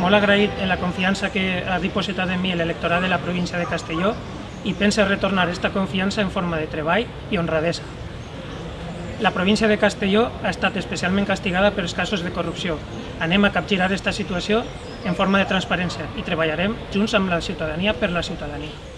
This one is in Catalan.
molt agraït en la confiança que ha dipositat en mi l'electorat de la província de Castelló i pense retornar aquesta confiança en forma de treball i honradesa. La província de Castelló ha estat especialment castigada per els casos de corrupció. Anem a capgirar aquesta situació en forma de transparència i treballarem junts amb la ciutadania per la ciutadania.